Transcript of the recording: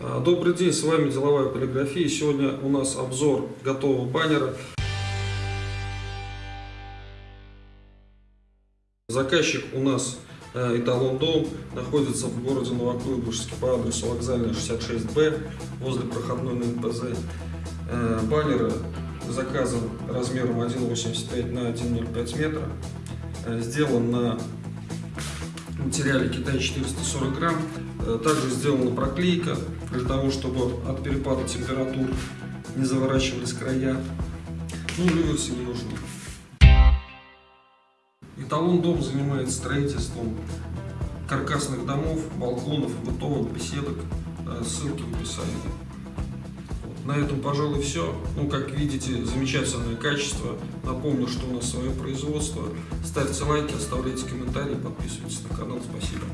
А, Добрый день, с вами Деловая полиграфия. Сегодня у нас обзор готового баннера. Заказчик у нас э, Эталон Дом находится в городе Новокуйбышевске по адресу вокзальная 66Б возле проходной на НПЗ. Э, Баннер заказан размером 1,85 на 1,05 метра. Э, Сделан на материале Китай 440 грамм. Э, Также сделана проклейка для того, чтобы от перепада температур не заворачивались края. Ну, реверсы не нужны. Эталон дом занимается строительством каркасных домов, балконов, бытовых беседок. Э, Ссылки в описании. На этом, пожалуй, все. Ну, как видите, замечательное качество. Напомню, что у нас свое производство. Ставьте лайки, оставляйте комментарии, подписывайтесь на канал. Спасибо.